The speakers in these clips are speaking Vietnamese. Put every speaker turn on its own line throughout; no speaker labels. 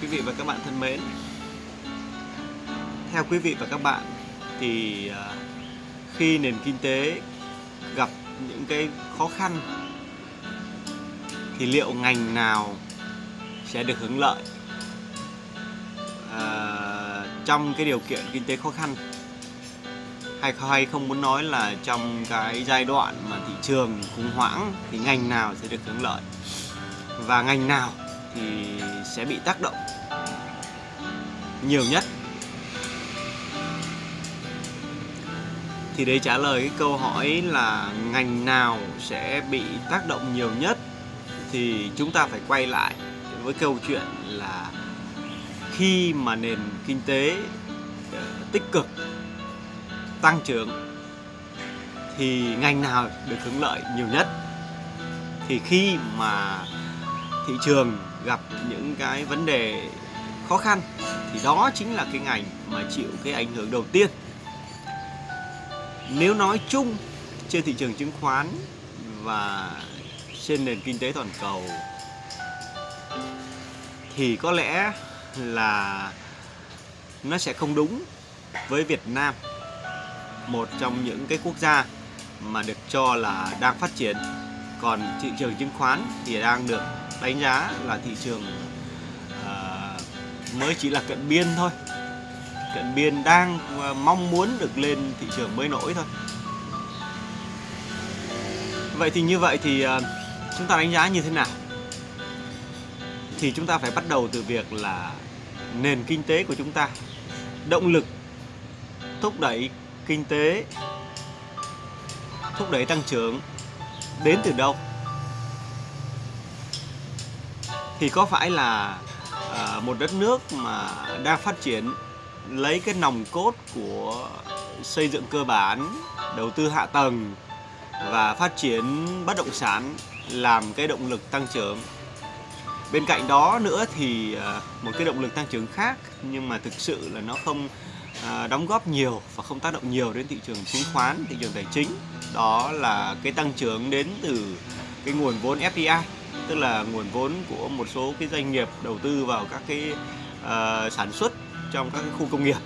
Quý vị và các bạn thân mến. Theo quý vị và các bạn thì à, khi nền kinh tế gặp những cái khó khăn thì liệu ngành nào sẽ được hưởng lợi? À, trong cái điều kiện kinh tế khó khăn hay hay không muốn nói là trong cái giai đoạn mà thị trường khủng hoảng thì ngành nào sẽ được hưởng lợi? Và ngành nào thì sẽ bị tác động nhiều nhất. Thì để trả lời cái câu hỏi là ngành nào sẽ bị tác động nhiều nhất, thì chúng ta phải quay lại với câu chuyện là khi mà nền kinh tế ờ, tích cực, tăng trưởng, thì ngành nào được hưởng lợi nhiều nhất? Thì khi mà thị trường gặp những cái vấn đề khó khăn, thì đó chính là cái ngành mà chịu cái ảnh hưởng đầu tiên. Nếu nói chung, trên thị trường chứng khoán và trên nền kinh tế toàn cầu, thì có lẽ là nó sẽ không đúng với Việt Nam, một trong những cái quốc gia mà được cho là đang phát triển. Còn thị trường chứng khoán thì đang được đánh giá là thị trường uh, mới chỉ là cận biên thôi. Cận biên đang à, mong muốn được lên thị trường mới nổi thôi. Vậy thì như vậy thì uh, chúng ta đánh giá như thế nào? Thì chúng ta phải bắt đầu từ việc là nền kinh tế của chúng ta động lực thúc đẩy kinh tế thúc đẩy tăng trưởng đến từ đâu? Thì có phải là à, một đất nước mà đang phát triển lấy cái nòng cốt của xây dựng cơ bản đầu tư hạ tầng và phát triển bất động sản làm cái động lực tăng trưởng? Bên cạnh đó nữa thì ờ, một cái động lực tăng trưởng khác nhưng mà thực sự là nó không ờ, đóng góp nhiều và không tác động nhiều đến thị trường chứng khoán thị trường tài chính đó là cái tăng trưởng đến từ cái nguồn vốn FDI tức là nguồn vốn của một số cái doanh nghiệp đầu tư vào các cái uh, sản xuất trong các cái khu công nghiệp.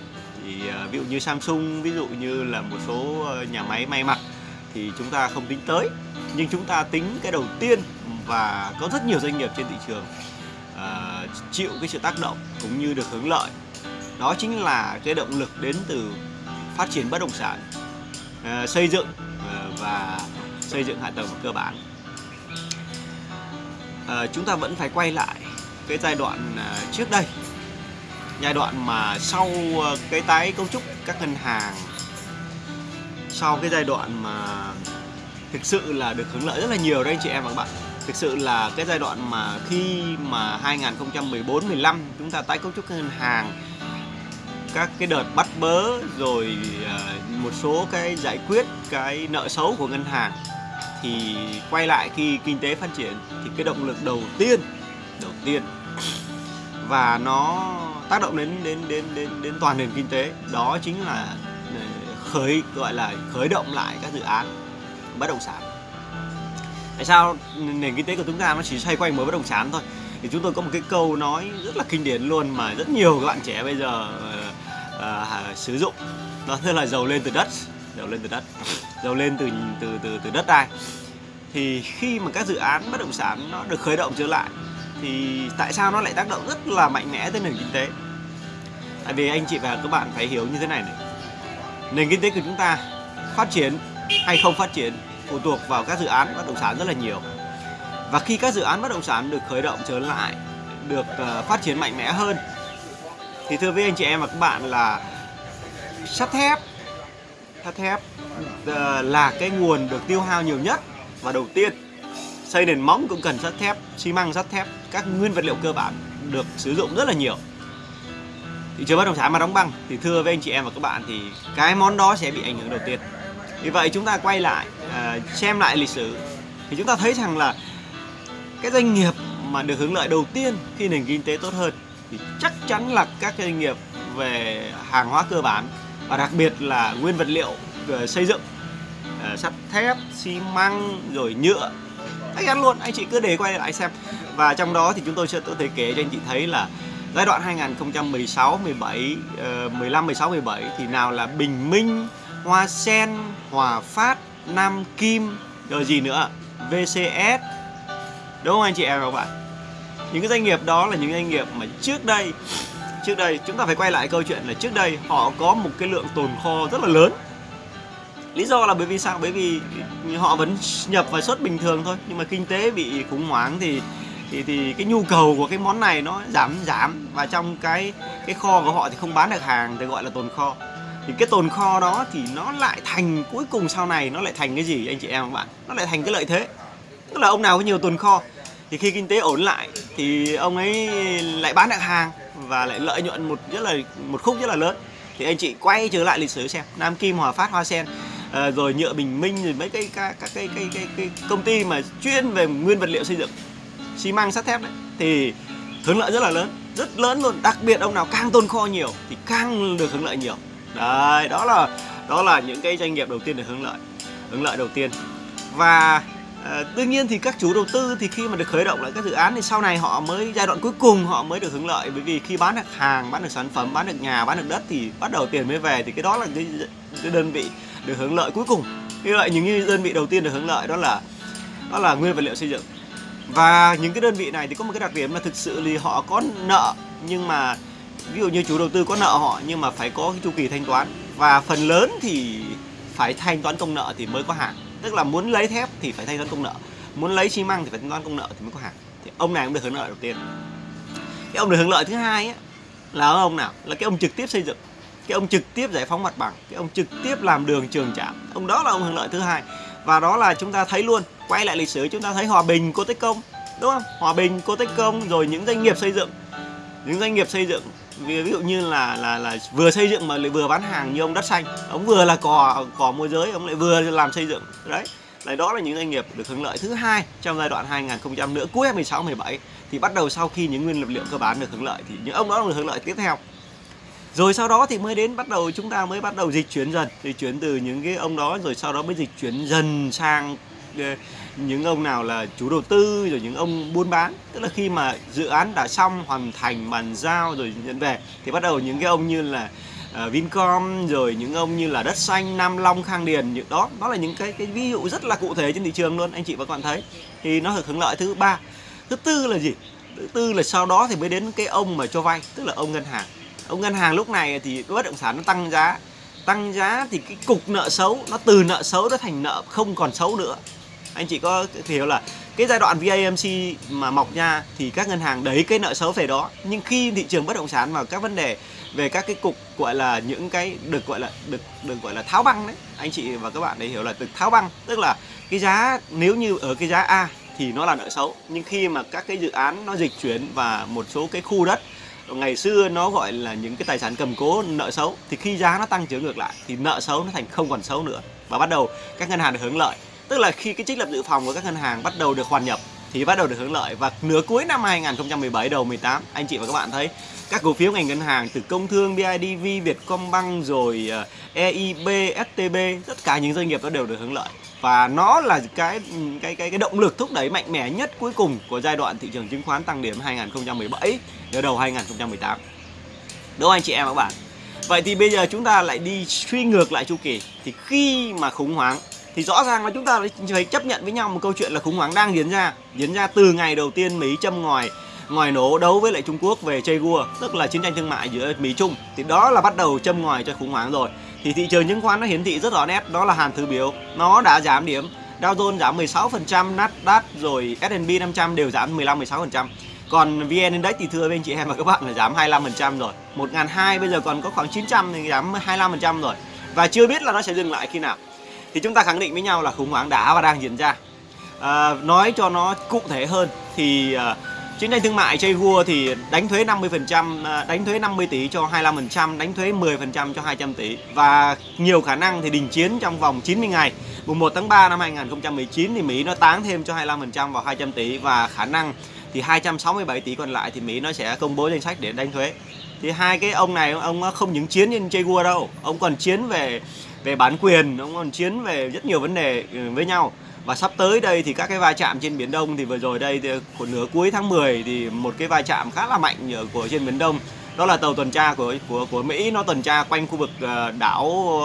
Thì uh, ví dụ như Samsung ví dụ như là một số ờ, nhà máy may mặc thì chúng ta không tính tới. Nhưng chúng ta tính cái đầu tiên và có rất nhiều doanh nghiệp trên thị trường uh, chịu cái sự tác động cũng như được hưởng lợi. Đó chính là cái động lực đến từ phát triển bất động sản uh, xây dựng uh, và xây dựng hạ tầng cơ bản. Ờ, chúng ta vẫn phải quay lại cái giai đoạn ờ, trước đây. Giai đoạn mà sau ờ, cái tái cấu trúc các ngân hàng, sau cái giai đoạn mà thực sự là được hưởng lợi rất là nhiều đấy anh chị em và các bạn. Thực sự là cái giai đoạn mà khi mà 2014 15 chúng ta tái cấu trúc ngân hàng, các cái đợt bắt bớ rồi một số cái giải quyết cái nợ xấu của ngân hàng thì quay lại khi kinh tế phát triển thì cái động lực đầu tiên đầu tiên và nó tác động đến đến đến đến đến toàn nền kinh tế đó chính là ờ, khởi gọi là khởi động lại các dự án bất động sản. Tại sao nền kinh tế của chúng ta nó chỉ xoay quanh mới bất động sản thôi? Thì chúng tôi có một cái câu nói rất là kinh điển luôn mà rất nhiều các bạn trẻ bây giờ uh, uh, sử dụng. Đó là giàu lên từ đất giàu lên từ đất. Giàu lên từ từ từ từ đất đai. Thì khi mà các dự án bất động sản nó được khởi động trở lại, thì tại sao nó lại tác động rất là mạnh mẽ tới nền kinh tế? Tại vì anh chị và các bạn phải hiểu như thế này này. Nền kinh tế của chúng ta phát triển hay không phát triển phụ thuộc vào các dự án bất động sản rất là nhiều. Và khi các dự án bất động sản được khởi động trở lại, được ờ, phát triển mạnh mẽ hơn, thì thưa với anh chị em và các bạn là sắt thép sắt thép. Ờ, là cái nguồn được tiêu hao nhiều nhất và đầu tiên, xây nền móng cũng cần sắt thép, xi măng, sắt thép, các nguyên vật liệu cơ bản được sử dụng rất là nhiều. Thị trường bất động sản mà đóng băng thì thưa với anh chị em và các bạn thì cái món đó sẽ bị ảnh hưởng đầu tiên. Vì vậy chúng ta quay lại ờ, xem lại lịch sử thì chúng ta thấy rằng là cái doanh nghiệp mà được hưởng lợi đầu tiên khi nền kinh tế tốt hơn thì chắc chắn là các doanh nghiệp về hàng hóa cơ bản và đặc biệt là nguyên vật liệu ờ, xây dựng ờ, sắt thép xi măng rồi nhựa. Anh ăn luôn anh chị cứ để quay lại xem. Và trong đó thì chúng tôi sẽ tự thể kể cho anh chị thấy là giai đoạn 2016 17 15 16 17 thì nào là Bình Minh, Hoa Sen, Hòa Phát, Nam Kim rồi gì nữa VCS đúng không anh chị em và các bạn? Những cái doanh nghiệp đó là những doanh nghiệp mà trước đây trước đây, chúng ta phải quay lại câu chuyện là trước đây họ có một cái lượng tồn kho rất là lớn. Lý do là bởi vì sao? Bởi vì họ vẫn nhập và xuất bình thường thôi, nhưng mà kinh tế bị khủng hoảng thì thì thì cái nhu cầu của cái món này nó giảm giảm. Và trong cái cái kho của họ thì không bán được hàng, thì gọi là tồn kho. Thì cái tồn kho đó thì nó lại thành, cuối cùng sau này nó lại thành cái gì, anh chị em các bạn? Nó lại thành cái lợi thế. Tức là ông nào có nhiều tồn kho, thì khi kinh tế ổn lại thì ông ấy lại bán được hàng và lại lợi nhuận một rất là một khúc rất là lớn. Thì anh chị quay trở lại lịch sử xem Nam Kim Hòa Phát Hoa Sen à, rồi nhựa Bình Minh rồi mấy cái các cái, cái, cái, cái, cái công ty mà chuyên về nguyên vật liệu xây dựng xi măng sắt thép đấy. Thì hưởng lợi rất là lớn rất lớn luôn. Đặc biệt ông nào càng tồn kho nhiều thì càng được hưởng lợi nhiều. Đấy đó là đó là những cái doanh nghiệp đầu tiên được hưởng lợi hưởng lợi đầu tiên. Và à, đương nhiên thì các chủ đầu tư thì khi mà được khởi động lại các dự án thì sau này họ mới giai đoạn cuối cùng họ mới được hưởng lợi. Bởi vì khi bán được hàng bán được sản phẩm bán được nhà bán được đất thì bắt đầu tiền mới về thì cái đó là cái, cái đơn vị được hưởng lợi cuối cùng. Như vậy những như đơn vị đầu tiên được hưởng lợi đó là đó là nguyên vật liệu xây dựng. Và những cái đơn vị này thì có một cái đặc điểm là thực sự thì họ có nợ nhưng mà ví dụ như chủ đầu tư có nợ họ nhưng mà phải có cái chu kỳ thanh toán. Và phần lớn thì phải thanh toán công nợ thì mới có hàng tức là muốn lấy thép thì phải thanh toán công nợ. Muốn lấy xi măng thì phải thanh toán công nợ thì mới có hàng. Thì ông này cũng được hưởng lợi đầu tiên. Cái ông được hưởng lợi thứ hai ấy, là ông nào? Là cái ông trực tiếp xây dựng. Cái ông trực tiếp giải phóng mặt bằng. Cái ông trực tiếp làm đường trường trạm. Ông đó là ông hưởng lợi thứ hai. Và đó là chúng ta thấy luôn quay lại lịch sử chúng ta thấy hòa bình cô tích công đúng không? Hòa bình cô tích công rồi những doanh nghiệp xây dựng. Những doanh nghiệp xây dựng ví dụ như là là là vừa xây dựng mà lại vừa bán hàng như ông đất xanh. Ông vừa là cò cò môi giới, ông lại vừa làm xây dựng. Đấy. Đấy, đó là những doanh nghiệp được hưởng lợi. Thứ hai, trong giai đoạn 2000 nữa cuối 16 17 thì bắt đầu sau khi những nguyên vật liệu cơ bản được hưởng lợi, thì những ông đó được hưởng lợi tiếp theo. Rồi sau đó thì mới đến bắt đầu, chúng ta mới bắt đầu dịch chuyển dần. Dịch chuyển từ những cái ông đó, rồi sau đó mới dịch chuyển dần sang ờ, những ông nào là chủ đầu tư rồi những ông buôn bán tức là khi mà dự án đã xong hoàn thành bàn giao rồi nhận về thì bắt đầu những cái ông như là uh, Vincom rồi những ông như là đất xanh Nam Long Khang Điền những đó đó là những cái cái ví dụ rất là cụ thể trên thị trường luôn anh chị và các bạn thấy. Thì nó được hưởng lợi thứ ba. Thứ tư là gì? Thứ tư là sau đó thì mới đến cái ông mà cho vay tức là ông ngân hàng. Ông ngân hàng lúc này thì bất động sản nó tăng giá. Tăng giá thì cái cục nợ xấu nó từ nợ xấu nó thành nợ không còn xấu nữa anh chị có hiểu là cái giai đoạn VAMC mà mọc nha thì các ngân hàng đấy cái nợ xấu về đó. Nhưng khi thị trường bất động sản và các vấn đề về các cái cục gọi là những cái được gọi là, được được gọi là tháo băng đấy, anh chị và các bạn để hiểu là được tháo băng, tức là cái giá nếu như ở cái giá A thì nó là nợ xấu. Nhưng khi mà các cái dự án nó dịch chuyển và một số cái khu đất ngày xưa nó gọi là những cái tài sản cầm cố nợ xấu, thì khi giá nó tăng trưởng ngược lại thì nợ xấu nó thành không còn xấu nữa. Và bắt đầu các ngân hàng được hưởng lợi tức là khi cái trích lập dự phòng của các ngân hàng bắt đầu được hoàn nhập, thì bắt đầu được hưởng lợi. Và nửa cuối năm 2017 đầu 18 anh chị và các bạn thấy, các cổ phiếu ngành ngân hàng từ công thương BIDV Vietcombank rồi ờ, EIB STB tất cả những doanh nghiệp đó đều được hưởng lợi. Và nó là cái cái cái cái động lực thúc đẩy mạnh mẽ nhất cuối cùng của giai đoạn thị trường chứng khoán tăng điểm 2017 đến đầu 2018 đúng không anh chị em và các bạn? Vậy thì bây giờ chúng ta lại đi suy ngược lại chu kỳ. Thì khi mà khủng hoảng thì rõ ràng là chúng ta phải chấp nhận với nhau một câu chuyện là khủng hoảng đang diễn ra diễn ra từ ngày đầu tiên Mỹ châm ngòi ngòi nổ đấu với lại Trung Quốc về chơi gua tức là chiến tranh thương mại giữa Mỹ Trung thì đó là bắt đầu châm ngòi cho khủng hoảng rồi thì thị trường chứng khoán nó hiển thị rất rõ nét đó là hàn thứ biểu nó đã giảm điểm Dow Jones giảm 16%, Nasdaq rồi S&P 500 đều giảm 15-16%. Còn VN Index thì thưa với anh chị em và các bạn là giảm 25% rồi. 1.200 bây giờ còn có khoảng 900 thì giảm 25% rồi. Và chưa biết là nó sẽ dừng lại khi nào. Thì chúng ta khẳng định với nhau là khủng hoảng đã và đang diễn ra. À, nói cho nó cụ thể hơn thì à, Chiến tranh thương mại chơi vua thì đánh thuế 50%, à, đánh thuế 50 tỷ cho 25%, đánh thuế 10% cho 200 tỷ và nhiều khả năng thì đình chiến trong vòng 90 ngày. Mùng 1 tháng 3 năm 2019 thì Mỹ nó tán thêm cho 25% vào 200 tỷ và khả năng thì 267 tỷ còn lại thì Mỹ nó sẽ công bố danh sách để đánh thuế. Thì hai cái ông này ông không những chiến trên chơi đâu, ông còn chiến về về bản quyền, ông còn chiến về rất nhiều vấn đề ừ, với nhau. Và sắp tới đây thì các cái va chạm trên biển Đông thì vừa rồi đây thì của nửa cuối tháng 10 thì một cái va chạm khá là mạnh của trên biển Đông. Đó là tàu tuần tra của của của Mỹ nó tuần tra quanh khu vực ờ, đảo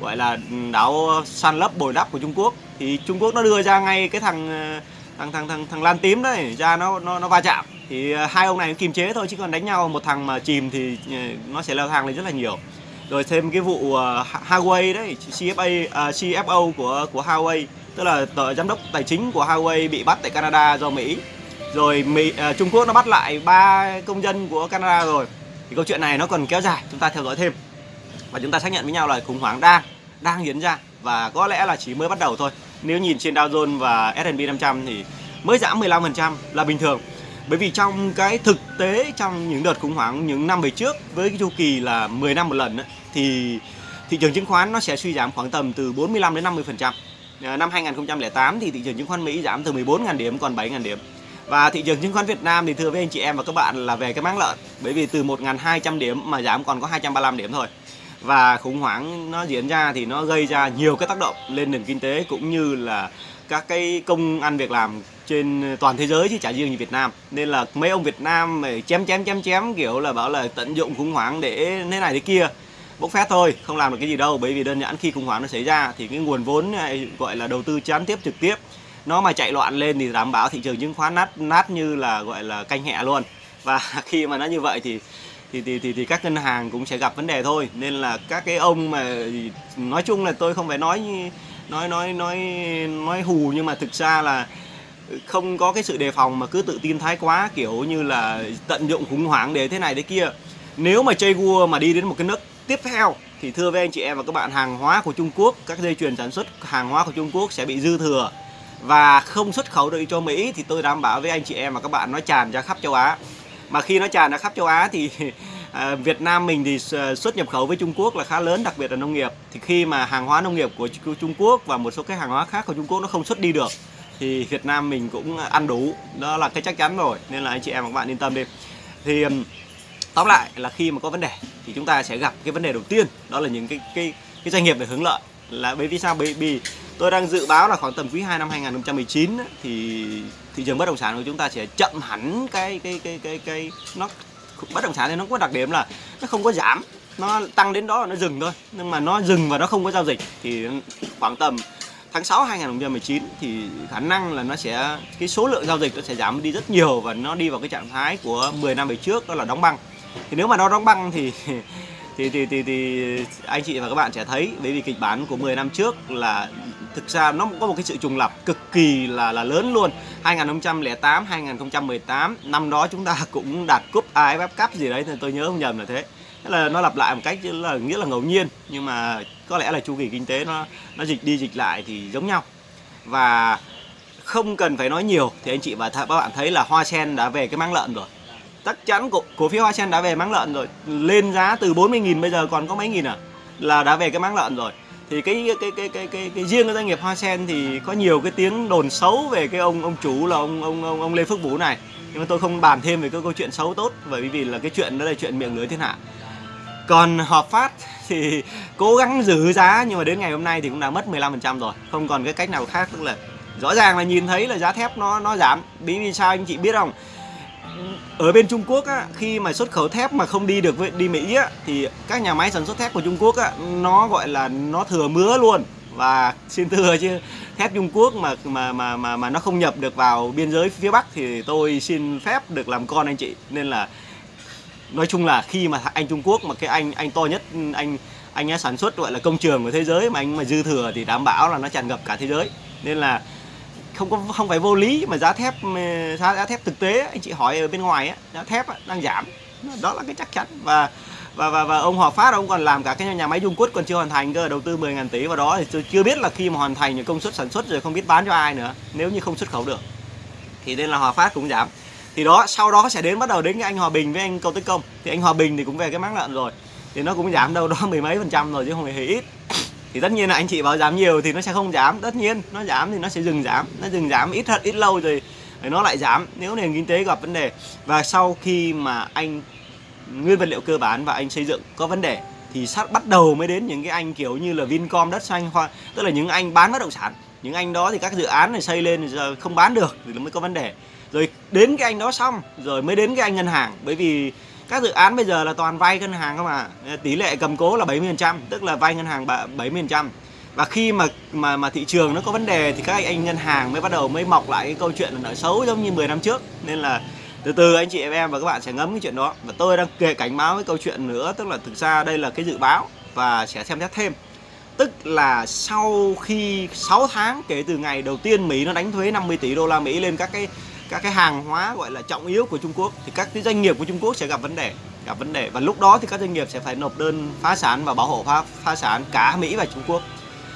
gọi là ừ, đảo san lấp bồi đắp của Trung Quốc. Thì Trung Quốc nó đưa ra ngay cái thằng ờ, thằng thằng thằng thằng lan tím đấy ra nó nó nó va chạm. Thì à, hai ông này kiềm chế thôi chứ còn đánh nhau một thằng mà chìm thì à, nó sẽ leo thang lên rất là nhiều. Rồi thêm cái vụ à, uh, Huawei đấy CFA uh, CFO của của Huawei tức là tờ giám đốc tài chính của Huawei bị bắt tại Canada do Mỹ. Rồi Mỹ uh, Trung Quốc nó bắt lại ba công dân của Canada rồi. Thì câu chuyện này nó còn kéo dài chúng ta theo dõi thêm. Và chúng ta xác nhận với nhau là khủng hoảng đang đang diễn ra. Và có lẽ là chỉ mới bắt đầu thôi nếu nhìn trên Dow Jones và S&P 500 thì mới giảm 15% là bình thường bởi vì trong cái thực tế trong những đợt khủng hoảng những năm về trước với cái chu kỳ là 10 năm một lần ấy, thì thị trường chứng khoán nó sẽ suy giảm khoảng tầm từ 45 đến 50%. Năm 2008 ờ, thì thị trường chứng khoán Mỹ giảm từ 14.000 điểm còn 7.000 điểm. Và thị trường chứng khoán Việt Nam thì thưa với anh chị em và các bạn là về cái máng lợn Bởi vì từ 1.200 điểm mà giảm còn có 235 điểm thôi và khủng hoảng nó diễn ra thì nó gây ra nhiều cái tác động lên nền kinh tế cũng như là các cái công ăn việc làm trên toàn thế giới chứ chả riêng như Việt Nam. Nên là mấy ông Việt Nam chém chém chém chém, kiểu là bảo là tận dụng khủng hoảng để thế này thế kia, bốc phét thôi, không làm được cái gì đâu. Bởi vì đơn giản khi khủng hoảng nó xảy ra thì cái nguồn vốn này gọi là đầu tư gián tiếp trực tiếp, nó mà chạy loạn lên thì đảm bảo thị trường chứng khoán nát nát như là, gọi là canh hẹ luôn. Và khi mà nó như vậy thì thì, thì thì thì các ngân hàng cũng sẽ gặp vấn đề thôi. Nên là các cái ông mà nói chung là tôi không phải nói nói nói nói nói hù nhưng mà thực ra là không có cái sự đề phòng mà cứ tự tin thái quá kiểu như là tận dụng khủng hoảng để thế này thế kia. Nếu mà chơi vua mà đi đến một cái nước tiếp theo thì thưa với anh chị em và các bạn hàng hóa của Trung Quốc các dây chuyền sản xuất hàng hóa của Trung Quốc sẽ bị dư thừa. Và không xuất khẩu được cho Mỹ thì tôi đảm bảo với anh chị em và các bạn nó tràn ra khắp châu Á mà khi nó tràn ra khắp châu Á thì à, Việt Nam mình thì à, xuất nhập khẩu với Trung Quốc là khá lớn, đặc biệt là nông nghiệp. Thì khi mà hàng hóa nông nghiệp của Trung Quốc và một số cái hàng hóa khác của Trung Quốc nó không xuất đi được, thì Việt Nam mình cũng ăn đủ. Đó là cái chắc chắn rồi, nên là anh chị em và các bạn yên tâm đi. Thì tóm lại là khi mà có vấn đề thì chúng ta sẽ gặp cái vấn đề đầu tiên, đó là những cái cái cái doanh nghiệp để hướng lợi là bởi vì sao? Bởi vì tôi đang dự báo là khoảng tầm quý 2 năm 2019 thì thị trường bất động sản của chúng ta sẽ chậm hẳn cái cái cái cái cái nó bất động sản thì nó có đặc điểm là nó không có giảm nó tăng đến đó là nó dừng thôi. Nhưng mà nó dừng và nó không có giao dịch thì khoảng tầm tháng 6 2019 thì khả năng là nó sẽ cái số lượng giao dịch nó sẽ giảm đi rất nhiều và nó đi vào cái trạng thái của 10 năm về trước đó là đóng băng. Thì nếu mà nó đóng băng thì thì thì thì, thì anh chị và các bạn sẽ thấy bởi vì kịch bản của 10 năm trước là thực ra nó có một cái sự trùng lập cực kỳ là là lớn luôn. 2008 2018 năm đó chúng ta cũng đạt cúp AFF Cup gì đấy tôi nhớ không nhầm là thế. Thế là nó lặp lại một cách là nghĩa là ngẫu nhiên nhưng mà có lẽ là chu kỳ kinh tế nó nó dịch đi dịch lại thì giống nhau. Và không cần phải nói nhiều thì anh chị và các bạn thấy là hoa sen đã về cái máng lợn rồi. Chắc chắn cổ, cổ phiếu hoa sen đã về máng lợn rồi. Lên giá từ 40.000 bây giờ còn có mấy nghìn à? Là đã về cái máng lợn rồi thì cái cái cái cái cái, cái riêng cái doanh nghiệp hoa sen thì có nhiều cái tiếng đồn xấu về cái ông ông chủ là ông ông ông, ông Lê Phước Vũ này. Nhưng mà tôi không bàn thêm về cái câu chuyện xấu tốt bởi vì là cái chuyện đó là chuyện miệng lưới thiên hạ. Còn hợp phát thì cố gắng giữ giá nhưng mà đến ngày hôm nay thì cũng đã mất 15% rồi. Không còn cái cách nào khác tức là rõ ràng là nhìn thấy là giá thép nó nó giảm. Bí vì sao anh chị biết không? Ở bên Trung Quốc á, khi mà xuất khẩu thép mà không đi được với đi Mỹ á, thì các nhà máy sản xuất thép của Trung Quốc á, nó gọi là nó thừa mứa luôn. Và xin thưa chứ thép Trung Quốc mà mà mà mà mà nó không nhập được vào biên giới phía Bắc thì tôi xin phép được làm con anh chị. Nên là nói chung là khi mà anh Trung Quốc mà cái anh anh to nhất anh anh ấy sản xuất gọi là công trường của thế giới mà anh mà dư thừa thì đảm bảo là nó tràn ngập cả thế giới. Nên là không có không phải vô lý mà giá thép ừ, giá, giá thép thực tế anh chị hỏi ở bên ngoài giá thép đang giảm. Đó là cái chắc chắn. Và và và, và ông Hòa Phát ông còn làm cả cái nhà máy Dung Quất còn chưa hoàn thành cơ đầu tư 10.000 tỷ vào đó thì tôi chưa biết là khi mà hoàn thành công suất sản xuất rồi không biết bán cho ai nữa nếu như không xuất khẩu được. Thì nên là Hòa Phát cũng giảm. Thì đó sau đó sẽ đến bắt đầu đến cái anh Hòa Bình với anh Cầu Tích Công. Thì anh Hòa Bình thì cũng về cái máng lợn rồi thì nó cũng giảm đâu đó mười mấy phần trăm rồi chứ không hề ít thì tất nhiên là anh chị bảo giảm nhiều thì nó sẽ không giảm tất nhiên, nó giảm thì nó sẽ dừng giảm nó dừng giảm ít thật, ít lâu rồi thì nó lại giảm nếu nền kinh tế gặp vấn đề và sau khi mà anh, nguyên vật liệu cơ bản và anh xây dựng có vấn đề thì sát bắt đầu mới đến những cái anh kiểu như là Vincom, đất xanh hoa, tức là những anh bán bất động sản. Những anh đó thì các dự án này xây lên giờ không bán được thì nó mới có vấn đề. Rồi đến cái anh đó xong, rồi mới đến cái anh ngân hàng. Bởi vì các dự án bây giờ là toàn vay ngân hàng không à tỷ lệ cầm cố là 70% tức là vay ngân hàng 70% và khi mà mà mà thị trường nó có vấn đề thì các anh ngân hàng mới bắt đầu mới mọc lại cái câu chuyện là nợ xấu giống như 10 năm trước. Nên là từ từ anh chị em và các bạn sẽ ngấm cái chuyện đó. Và tôi đang kể cảnh báo cái câu chuyện nữa, tức là thực ra đây là cái dự báo và sẽ xem xét thêm. Tức là sau khi 6 tháng kể từ ngày đầu tiên Mỹ nó đánh thuế 50 tỷ đô la Mỹ lên các cái các cái hàng hóa gọi là trọng yếu của Trung Quốc thì các cái doanh nghiệp của Trung Quốc sẽ gặp vấn đề gặp vấn đề. Và lúc đó thì các doanh nghiệp sẽ phải nộp đơn phá sản và bảo hộ phá, phá sản cả Mỹ và Trung Quốc.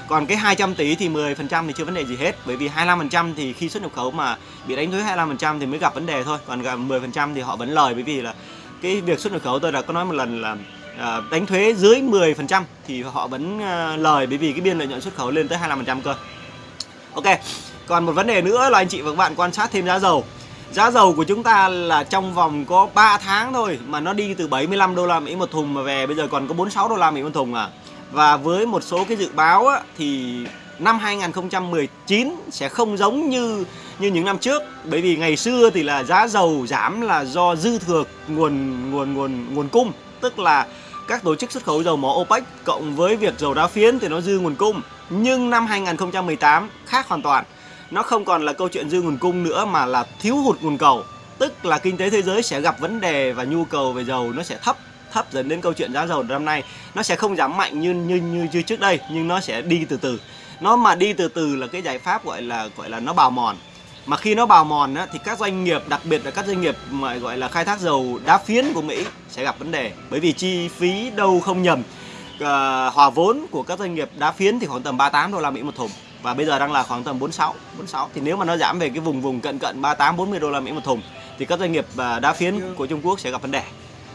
Còn cái 200 tỷ thì 10% thì chưa vấn đề gì hết bởi vì 25% thì khi xuất nhập khẩu mà bị đánh thuế 25% thì mới gặp vấn đề thôi còn gặp 10% thì họ vẫn lời bởi vì là cái việc xuất nhập khẩu tôi đã có nói một lần là à, đánh thuế dưới 10% thì họ vẫn à, lời bởi vì cái biên lợi nhuận xuất khẩu lên tới 25% cơ. Ok còn một vấn đề nữa là anh chị và các bạn quan sát thêm giá dầu. Giá dầu của chúng ta là trong vòng có 3 tháng thôi mà nó đi từ 75 đô la Mỹ một thùng mà về bây giờ còn có 46 đô la Mỹ một thùng à. Và với một số cái dự báo á, thì năm 2019 sẽ không giống như như những năm trước. Bởi vì ngày xưa thì là giá dầu giảm là do dư thừa nguồn nguồn nguồn nguồn cung tức là các tổ chức xuất khẩu dầu mỏ OPEC cộng với việc dầu đá phiến thì nó dư nguồn cung. Nhưng năm 2018 khác hoàn toàn nó không còn là câu chuyện dư nguồn cung nữa mà là thiếu hụt nguồn cầu. Tức là kinh tế thế giới sẽ gặp vấn đề và nhu cầu về dầu nó sẽ thấp thấp dần đến câu chuyện giá dầu năm nay. Nó sẽ không giảm mạnh như như như, như trước đây nhưng nó sẽ đi từ từ. Nó mà đi từ từ là cái giải pháp gọi là gọi là nó bào mòn. Mà khi nó bào mòn á, thì các doanh nghiệp đặc biệt là các doanh nghiệp mà gọi là khai thác dầu đá phiến của Mỹ sẽ gặp vấn đề. Bởi vì chi phí đâu không nhầm. Uh, hòa vốn của các doanh nghiệp đá phiến thì khoảng tầm 38 đô la Mỹ một thùng và bây giờ đang là khoảng tầm 46 46 thì nếu mà nó giảm về cái vùng vùng cận cận 38 40 đô la Mỹ một thùng thì các doanh nghiệp à, đá phiến của Trung Quốc sẽ gặp vấn đề.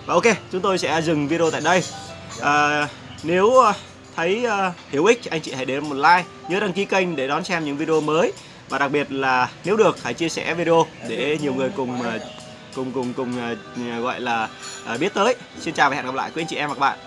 Và ok chúng tôi sẽ dừng video tại đây. À, nếu à, thấy uh, hữu ích anh chị hãy để một like nhớ đăng ký kênh để đón xem những video mới. Và đặc biệt là nếu được hãy chia sẻ video để nhiều người cùng uh, cùng cùng cùng uh, gọi là uh, biết tới. Xin chào và hẹn gặp lại quý anh chị em và các bạn.